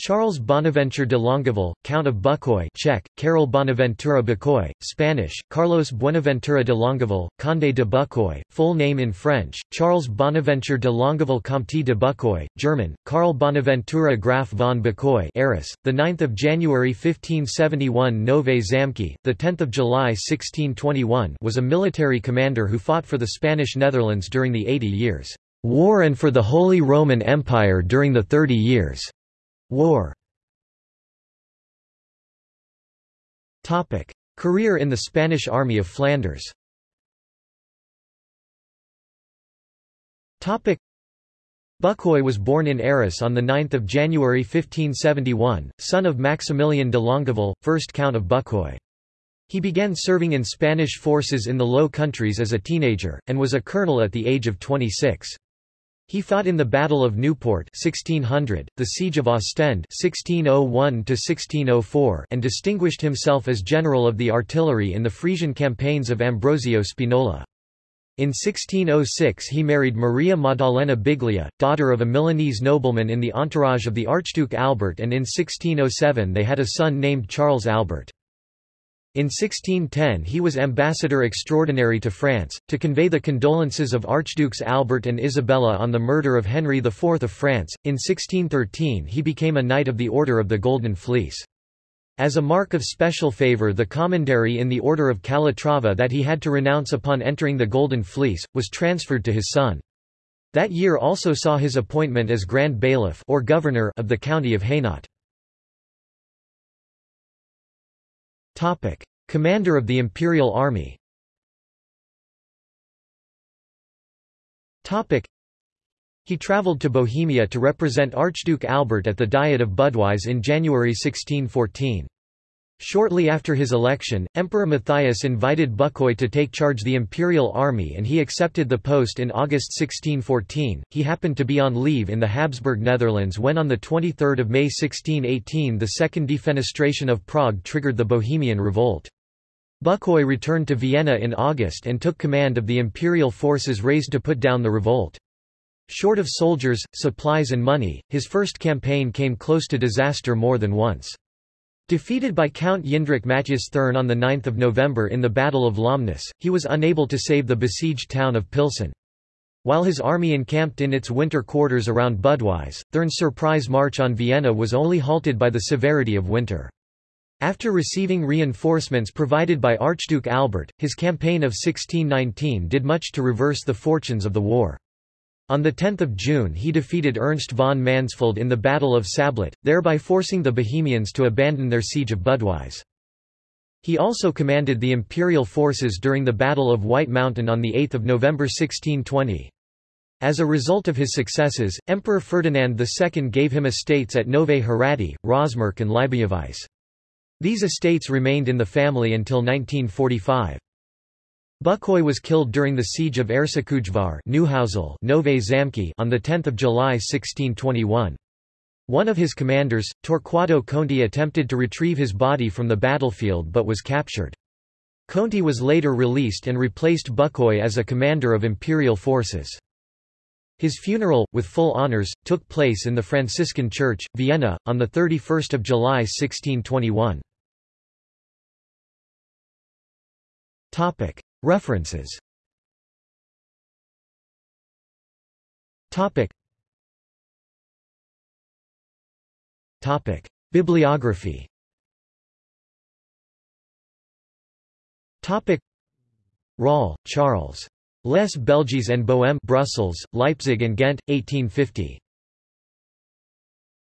Charles Bonaventure de Longueville, Count of Bucquoy Czech, Karol Bonaventura Bucquoy, Spanish, Carlos Buenaventura de Longueville, Conde de Bucquoy, full name in French, Charles Bonaventure de Longueville Comte de Bucquoy, German, Karl Bonaventura Graf von Bucquoy Arras, 9 January 1571 Nové Zámky, 10 July 1621 was a military commander who fought for the Spanish Netherlands during the Eighty Years' War and for the Holy Roman Empire during the Thirty Years' War Career in the Spanish Army of Flanders. Bucquoy was born in Arras on 9 January 1571, son of Maximilian de Longueville, 1st Count of Bucquoy. He began serving in Spanish forces in the Low Countries as a teenager, and was a colonel at the age of 26. He fought in the Battle of Newport 1600, the Siege of Ostend 1601 and distinguished himself as general of the artillery in the Frisian campaigns of Ambrosio Spinola. In 1606 he married Maria Maddalena Biglia, daughter of a Milanese nobleman in the entourage of the Archduke Albert and in 1607 they had a son named Charles Albert. In 1610 he was ambassador extraordinary to France, to convey the condolences of Archdukes Albert and Isabella on the murder of Henry IV of France. In 1613 he became a Knight of the Order of the Golden Fleece. As a mark of special favour the commandery in the Order of Calatrava that he had to renounce upon entering the Golden Fleece, was transferred to his son. That year also saw his appointment as Grand Bailiff or Governor of the county of Hainaut. Commander of the Imperial Army. He travelled to Bohemia to represent Archduke Albert at the Diet of Budweis in January 1614. Shortly after his election, Emperor Matthias invited Bucquoy to take charge the imperial army and he accepted the post in August 1614. He happened to be on leave in the Habsburg Netherlands when on 23 May 1618 the second defenestration of Prague triggered the Bohemian Revolt. Bucquoy returned to Vienna in August and took command of the imperial forces raised to put down the revolt. Short of soldiers, supplies and money, his first campaign came close to disaster more than once. Defeated by Count Jindřich Matthias Thurn on 9 November in the Battle of Lomnitz, he was unable to save the besieged town of Pilsen. While his army encamped in its winter quarters around Budweis, Thurn's surprise march on Vienna was only halted by the severity of winter. After receiving reinforcements provided by Archduke Albert, his campaign of 1619 did much to reverse the fortunes of the war. On 10 June he defeated Ernst von Mansfeld in the Battle of Sablat, thereby forcing the Bohemians to abandon their siege of Budweis. He also commanded the imperial forces during the Battle of White Mountain on 8 November 1620. As a result of his successes, Emperor Ferdinand II gave him estates at Nové Hrady, Rosmark and Libojevice. These estates remained in the family until 1945. Bucquoy was killed during the siege of Zámky on 10 July 1621. One of his commanders, Torquato Conti attempted to retrieve his body from the battlefield but was captured. Conti was later released and replaced Bucquoy as a commander of imperial forces. His funeral, with full honours, took place in the Franciscan Church, Vienna, on 31 July 1621. References Topic. Topic. Bibliography Topic. Rahl, Charles. Les Belges and Bohème Brussels, Leipzig and Ghent, 1850.